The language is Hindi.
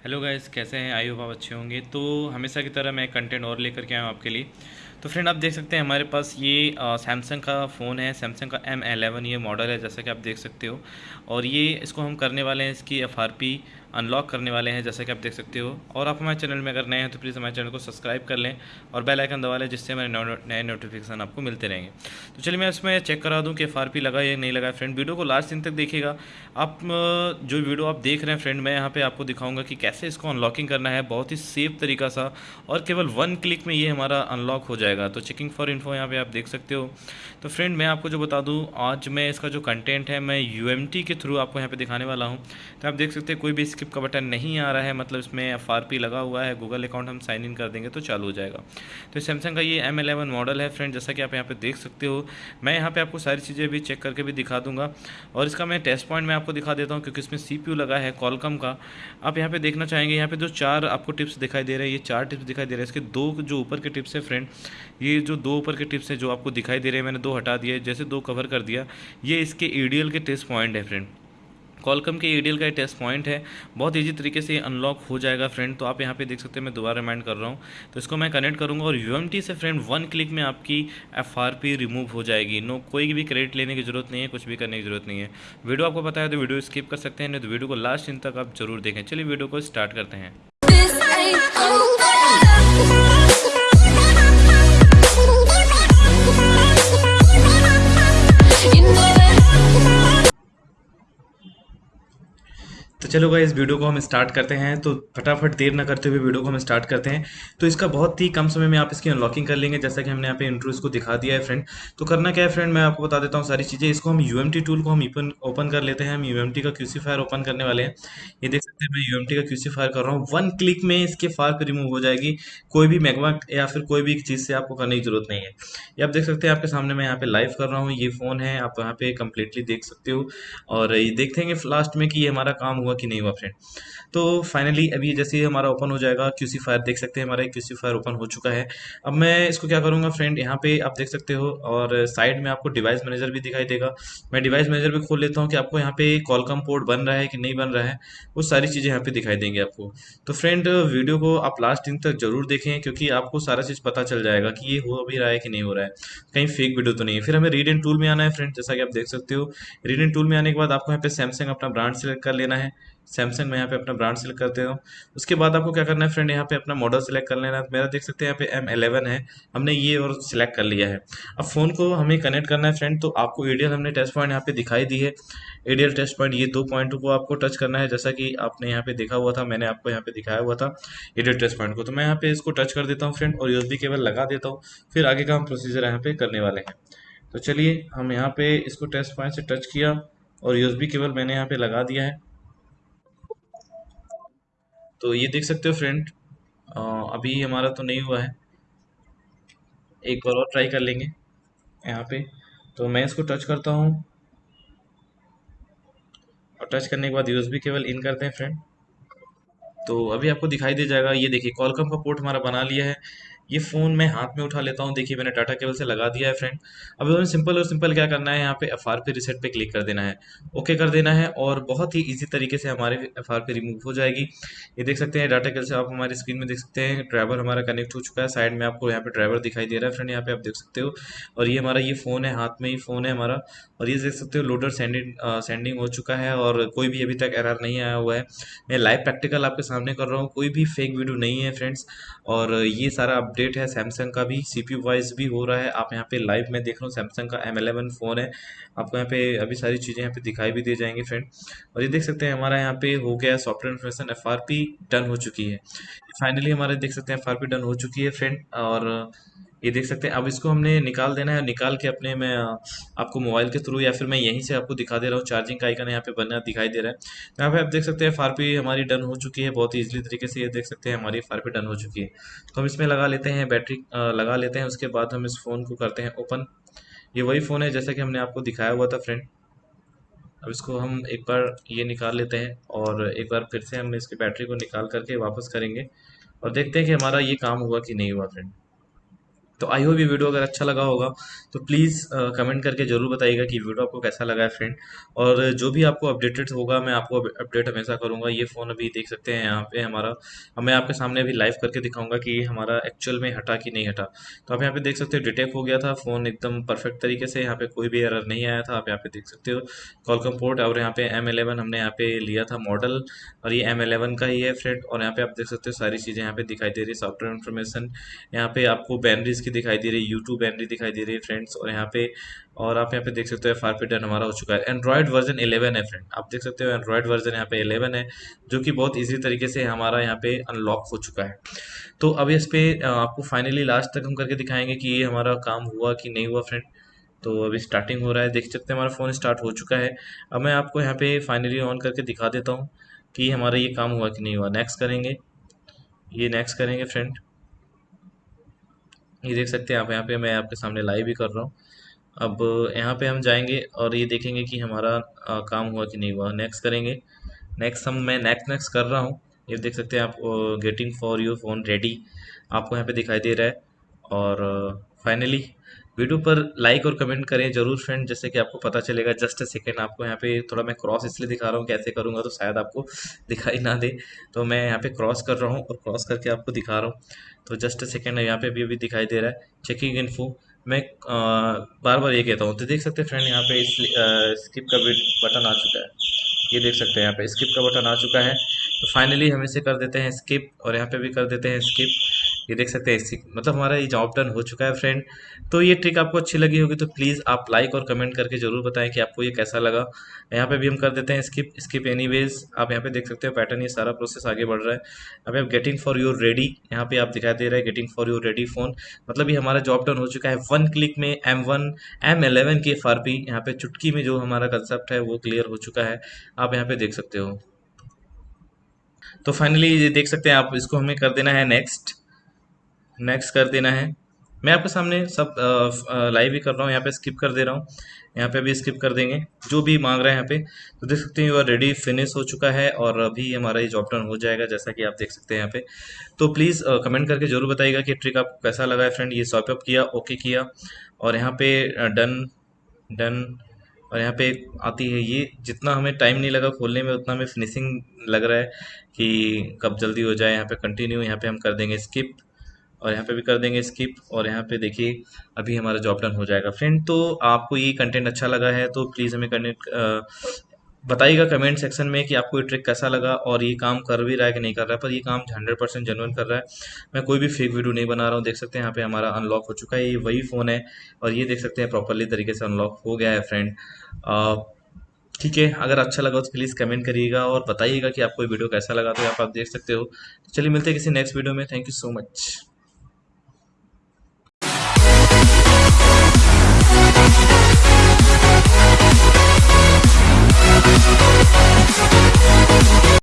हेलो गाइस कैसे हैं? आई होप आप अच्छे होंगे। तो हमेशा की तरह मैं कंटेंट और लेकर के आया हूँ आपके लिए। तो फ्रेंड आप देख सकते हैं हमारे पास ये सैमसंग का फ़ोन है। सैमसंग का एम एलेवन ये मॉडल है, जैसा कि आप देख सकते हो। और ये इसको हम करने वाले हैं इसकी एफ़ आर पी अनलॉक करने वाले हैं, जैसा कि आप देख सकते हो। और आप हमारे चैनल में अगर नए हैं तो प्लीज़ हमारे चैनल को सब्सक्राइब कर लें और बेल आइकन दबा लें, जिससे हमारे नए नोटिफिकेशन आपको मिलते रहेंगे। तो चलिए मैं इसमें चेक करा दूँ कि एफ़ लगा या नहीं लगा। फ्रेंड वीडियो को लास्ट दिन तक देखिएगा। आप जो वीडियो आप देख रहे हैं फ्रेंड मैं यहाँ पर आपको दिखाऊँगा कि कैसे इसको अनलॉकिंग करना है। बहुत ही सेफ़ तरीका सा। और केवल वन क्लिक में ये हमारा अनलॉक हो जाएगा। तो चेकिंग फॉर इन्फो यहाँ पर आप देख सकते हो। तो फ्रेंड मैं आपको जो बता दूँ, आज मैं इसका जो कंटेंट है, मैं UMT के थ्रू आपको यहाँ पर दिखाने वाला हूँ। तो आप देख सकते हैं, कोई भी स्किप का बटन नहीं आ रहा है मतलब इसमें एफआरपी लगा हुआ है गूगल अकाउंट हम साइन इन कर देंगे तो चालू हो जाएगा। तो सैमसंग का ये एम एलेवन मॉडल है फ्रेंड जैसा कि आप यहाँ पे देख सकते हो। मैं यहाँ पे आपको सारी चीज़ें भी चेक करके भी दिखा दूँगा। और इसका मैं टेस्ट पॉइंट मैं आपको दिखा देता हूँ, क्योंकि इसमें सीपीयू लगा है कॉलकम का। आप यहाँ पे देखना चाहेंगे, यहाँ पे जो चार आपको टिप्स दिखाई दे रहे हैं, ये चार टिप्स दिखाई दे रहे हैं। इसके दो जो ऊपर के टिप्स हैं फ्रेंड ये जो दो ऊपर के टिप्स हैं जो आपको दिखाई दे रहे हैं, मैंने दो हटा दिए, जैसे दो कवर कर दिया। ये इसके ईडीएल के टेस्ट पॉइंट है फ्रेंड कॉलकम के एडियल का टेस्ट पॉइंट है। बहुत ईजी तरीके से अनलॉक हो जाएगा फ्रेंड तो आप यहाँ पे देख सकते हैं मैं दोबारा रिमाइंड कर रहा हूँ। तो इसको मैं कनेक्ट करूँगा और यू से फ्रेंड वन क्लिक में आपकी एफआरपी रिमूव हो जाएगी। नो कोई भी क्रेडिट लेने की ज़रूरत नहीं है, कुछ भी करने की ज़रूरत नहीं है। वीडियो आपको पता है तो वीडियो स्किप कर सकते हैं, नहीं तो वीडियो को लास्ट दिन तक आप ज़रूर देखें। चलिए वीडियो को स्टार्ट करते हैं। चलो भाई, इस वीडियो को हम स्टार्ट करते हैं। तो फटाफट देर ना करते हुए वीडियो को हम स्टार्ट करते हैं। तो इसका बहुत ही कम समय में आप इसकी अनलॉकिंग कर लेंगे, जैसा कि हमने यहाँ पे इंट्रो इसको दिखा दिया है फ्रेंड तो करना क्या है फ्रेंड मैं आपको बता देता हूँ सारी चीज़ें। इसको हम यूएमटी टूल को हम ओपन कर लेते हैं। हम यू का क्यूसी फायर ओपन करने वाले हैं। ये देख सकते हैं, मैं यू का क्यूसी फायर कर रहा हूँ। वन क्लिक में इसके पर रिमूव हो जाएगी। कोई भी मैगमा या फिर कोई भी चीज़ से आपको करने की ज़रूरत नहीं है। ये आप देख सकते हैं, आपके सामने मैं यहाँ पे लाइव कर रहा हूँ। ये फ़ोन है, आप यहाँ पे कम्प्लीटली देख सकते हो। और ये देखते हैं लास्ट में कि ये हमारा काम हुआ कि नहीं हुआ फ्रेंड तो फाइनली अभी जैसे ही हमारा ओपन हो जाएगा क्यूसी फायर देख सकते हैं हमारा क्यूसी फायर ओपन हो चुका है। अब मैं इसको क्या करूँगा फ्रेंड यहाँ पे आप देख सकते हो और साइड में आपको डिवाइस मैनेजर भी दिखाई देगा। मैं डिवाइस मैनेजर भी खोल लेता हूँ कि आपको यहाँ पे कॉलकम पोर्ट बन रहा है कि नहीं बन रहा है, वो सारी चीज़ें यहाँ पे दिखाई देंगे आपको। तो फ्रेंड वीडियो को आप लास्ट दिन तक ज़रूर देखें, क्योंकि आपको सारा चीज़ पता चल जाएगा कि ये हो भी रहा है कि नहीं हो रहा है। कहीं फेक वीडियो तो नहीं है। फिर हमें रीड एंड टूल में आना है फ्रेंड जैसा कि आप देख सकते हो। रीड एंड टूल में आने के बाद आपको यहाँ पे सैमसंग अपना ब्रांड सेलेक्ट कर लेना है। सैमसंग में यहाँ पे अपना ब्रांड सेलेक्ट करते हो उसके बाद आपको क्या करना है फ्रेंड यहाँ पे अपना मॉडल सेलेक्ट कर लेना है मेरा देख सकते हैं यहाँ पे एम एलेवन है हमने ये और सिलेक्ट कर लिया है अब फ़ोन को हमें कनेक्ट करना है फ्रेंड तो आपको एडियल हमने टेस्ट पॉइंट यहाँ पे दिखाई दी है एडियल टेस्ट पॉइंट ये दो पॉइंट को आपको टच करना है जैसा कि आपने यहाँ पे देखा हुआ था मैंने आपको यहाँ पे दिखाया हुआ था एडियल टेस्ट पॉइंट को तो मैं यहाँ पे इसको टच कर देता हूँ फ्रेंड और यूएसबी केबल लगा देता हूँ फिर आगे का हम प्रोसीजर यहाँ पे करने वाले हैं तो चलिए हम यहाँ पे इसको टेस्ट पॉइंट से टच किया और यूएसबी केबल मैंने यहाँ पे लगा दिया है तो ये देख सकते हो फ्रेंड अभी हमारा तो नहीं हुआ है। एक बार और ट्राई कर लेंगे यहाँ पे। तो मैं इसको टच करता हूँ। और टच करने के बाद यूएसबी केवल इन करते हैं फ्रेंड तो अभी आपको दिखाई दे जाएगा, ये देखिए कॉलकम का पोर्ट हमारा बना लिया है। ये फ़ोन मैं हाथ में उठा लेता हूँ। देखिए, मैंने डाटा केबल से लगा दिया है फ्रेंड अब हमें सिंपल और सिंपल क्या करना है? यहाँ पे एफ़ आर पी रिसेट पे क्लिक कर देना है। ओके कर देना है और बहुत ही इजी तरीके से हमारे एफ़ आर पी रिमूव हो जाएगी। ये देख सकते हैं डाटा केबल से आप हमारी स्क्रीन में देख सकते हैं ड्राइवर हमारा कनेक्ट हो चुका है। साइड में आपको यहाँ पे ड्राइवर दिखाई दे रहा है फ्रेंड यहाँ पे आप देख सकते हो। और ये हमारा, ये फ़ोन है, हाथ में ही फ़ोन है हमारा। और ये देख सकते हो लोडर सेंडिंग सेंडिंग हो चुका है और कोई भी अभी तक एरर नहीं आया हुआ है। मैं लाइव प्रैक्टिकल आपके सामने कर रहा हूँ। कोई भी फेक वीडियो नहीं है फ्रेंड्स और ये सारा अपडेट है सैमसंग का भी सी पी वाइज भी हो रहा है। आप यहाँ पे लाइव में देख रहा हूँ सैमसंग का एम एलेवन फ़ोन है। आपको यहाँ पे अभी सारी चीज़ें यहाँ पे दिखाई भी दी जाएँगी फ्रेंड और ये देख सकते हैं, हमारा यहाँ पे हो गया software information F R P done हो चुकी है। फाइनली हमारे देख सकते हैं एफ़ आर पी डन हो चुकी है फ्रेंड और ये देख सकते हैं। अब इसको हमने निकाल देना है। निकाल के अपने मैं आपको मोबाइल के थ्रू या फिर मैं यहीं से आपको दिखा दे रहा हूँ। चार्जिंग का आइकन यहाँ पे बनना दिखाई दे रहा है। यहाँ पे आप देख सकते हैं फार हमारी डन हो चुकी है। बहुत ईजिली तरीके से ये देख सकते हैं हमारी फार डन हो चुकी है। तो हम इसमें लगा लेते हैं बैटरी लगा लेते हैं। उसके बाद हम इस फ़ोन को करते हैं ओपन ये वही फ़ोन है जैसा कि हमने आपको दिखाया हुआ था फ्रेंड अब इसको हम एक बार ये निकाल लेते हैं और एक बार फिर से हम इसकी बैटरी को निकाल करके वापस करेंगे। और देखते हैं कि हमारा ये काम हुआ कि नहीं हुआ फ्रेंड तो आई होप ये वीडियो अगर अच्छा लगा होगा तो प्लीज़ कमेंट करके ज़रूर बताइएगा कि वीडियो आपको कैसा लगा है फ्रेंड और जो भी आपको अपडेटेड होगा, मैं आपको अपडेट हमेशा करूँगा। ये फ़ोन अभी देख सकते हैं यहाँ पे हमारा। मैं आपके सामने अभी लाइव करके दिखाऊँगा कि हमारा एक्चुअल में हटा कि नहीं हटा। तो आप यहाँ पे देख सकते हो डिटेक्ट हो गया था। फ़ोन एकदम परफेक्ट तरीके से यहाँ पे कोई भी एरर नहीं आया था। आप यहाँ पे देख सकते हो कॉलकम पोर्ट और यहाँ पे एम हमने यहाँ पे लिया था मॉडल और ये एम का ही है फ्रेंड और यहाँ पे आप देख सकते हो, सारी चीज़ें यहाँ पे दिखाई दे रही है। सॉफ्टवेयर इन्फॉर्मेशन यहाँ पे आपको बैनरीज दिखाई दे रही है यूट्यूब बैनरी दिखाई दे रही है फ्रेंड्स और यहाँ पे, और आप यहाँ पे देख सकते हो फार पे डन हमारा हो चुका है। एंड्रॉयड वर्जन 11 है फ्रेंड आप देख सकते हो एंड्रॉयड वर्जन यहाँ पे 11 है, जो कि बहुत इजी तरीके से हमारा यहाँ पे अनलॉक हो चुका है। तो अब इस पर आपको फाइनली लास्ट तक हम करके दिखाएँगे कि ये हमारा काम हुआ कि नहीं हुआ फ्रेंड तो अभी स्टार्टिंग हो रहा है, देख सकते हैं, हमारा फ़ोन स्टार्ट हो चुका है। अब मैं आपको यहाँ पे फाइनली ऑन करके दिखा देता हूँ कि हमारा ये काम हुआ कि नहीं हुआ। नेक्स्ट करेंगे, ये नेक्स्ट करेंगे फ्रेंड ये देख सकते हैं आप यहाँ पे मैं आपके सामने लाइव भी कर रहा हूँ। अब यहाँ पे हम जाएँगे और ये देखेंगे कि हमारा आ, काम हुआ कि नहीं हुआ। नेक्स्ट करेंगे। नेक्स्ट हम मैं नेक्स्ट नेक्स्ट कर रहा हूँ। ये देख सकते हैं आप getting for your phone ready आपको यहाँ पे दिखाई दे रहा है। और फाइनली वीडियो पर लाइक और कमेंट करें ज़रूर फ्रेंड जैसे कि आपको पता चलेगा। जस्ट अ सेकेंड आपको यहाँ पे थोड़ा मैं क्रॉस इसलिए दिखा रहा हूँ कैसे करूँगा तो शायद आपको दिखाई ना दे। तो मैं यहाँ पे क्रॉस कर रहा हूँ और क्रॉस करके आपको दिखा रहा हूँ। तो जस्ट अ सेकेंड यहाँ पे भी अभी दिखाई दे रहा है। चेकिंग इन्फो मैं आ, बार बार ये कहता हूँ तो देख सकते हैं फ्रेंड यहाँ पे इस, स्किप का बटन आ चुका है। ये देख सकते हैं यहाँ पे स्किप का बटन आ चुका है। तो फाइनली हम इसे कर देते हैं स्किप और यहाँ पे भी कर देते हैं स्किप ये देख सकते हैं इसी मतलब हमारा ये जॉब डन हो चुका है फ्रेंड तो ये ट्रिक आपको अच्छी लगी होगी तो प्लीज़ आप लाइक और कमेंट करके ज़रूर बताएँ कि आपको ये कैसा लगा। यहाँ पे भी हम कर देते हैं स्किप स्किप एनीवेज आप यहाँ पे देख सकते हो पैटर्न ये सारा प्रोसेस आगे बढ़ रहा है। अभी आप गेटिंग फॉर योर रेडी यहाँ पे आप दिखाई दे रहा है getting for your ready phone मतलब ये हमारा जॉब डन हो चुका है। वन क्लिक में एम वन एम एलेवन की एफ़ यहाँ पे चुटकी में जो हमारा कंसेप्ट है, वो क्लियर हो चुका है। आप यहाँ पे देख सकते हो। तो फाइनली ये देख सकते हैं आप, इसको हमें कर देना है नेक्स्ट नेक्स्ट कर देना है। मैं आपके सामने सब लाइव ही कर रहा हूँ, यहाँ पे स्किप कर दे रहा हूँ। यहाँ पे भी स्किप कर देंगे। जो भी मांग रहे हैं यहाँ पे तो देख सकते हैं यू आर रेडी फिनिश हो चुका है और अभी हमारा ये जॉब टर्न हो जाएगा, जैसा कि आप देख सकते हैं यहाँ पे। तो प्लीज़ कमेंट करके ज़रूर बताइएगा कि ट्रिक आपको कैसा लगा है फ्रेंड ये सॉप अप किया ओके किया। और यहाँ पे डन डन और यहाँ पे आती है ये। जितना हमें टाइम नहीं लगा खोलने में, उतना हमें फिनिशिंग लग रहा है कि कब जल्दी हो जाए, यहाँ पे कंटिन्यू यहाँ पे हम कर देंगे स्किप और यहाँ पे भी कर देंगे स्किप और यहाँ पे देखिए, अभी हमारा जॉब डन हो जाएगा। फ्रेंड तो आपको ये कंटेंट अच्छा लगा है तो प्लीज़ हमें कनेक्ट बताइएगा कमेंट सेक्शन में कि आपको ये ट्रिक कैसा लगा और ये काम कर भी रहा है कि नहीं कर रहा है, पर ये काम हंड्रेड परसेंट जेनुअन कर रहा है। मैं कोई भी फेक वीडियो नहीं बना रहा हूँ, देख सकते हैं यहाँ पे हमारा अनलॉक हो चुका है, ये वही फ़ोन है और ये देख सकते हैं प्रॉपरली तरीके से अनलॉक हो गया है फ्रेंड ठीक है, अगर अच्छा लगा तो प्लीज़ कमेंट करिएगा और बताइएगा कि आपको वीडियो कैसा लगा तो आप देख सकते हो। चलिए मिलते हैं किसी नेक्स्ट वीडियो में। Thank you so much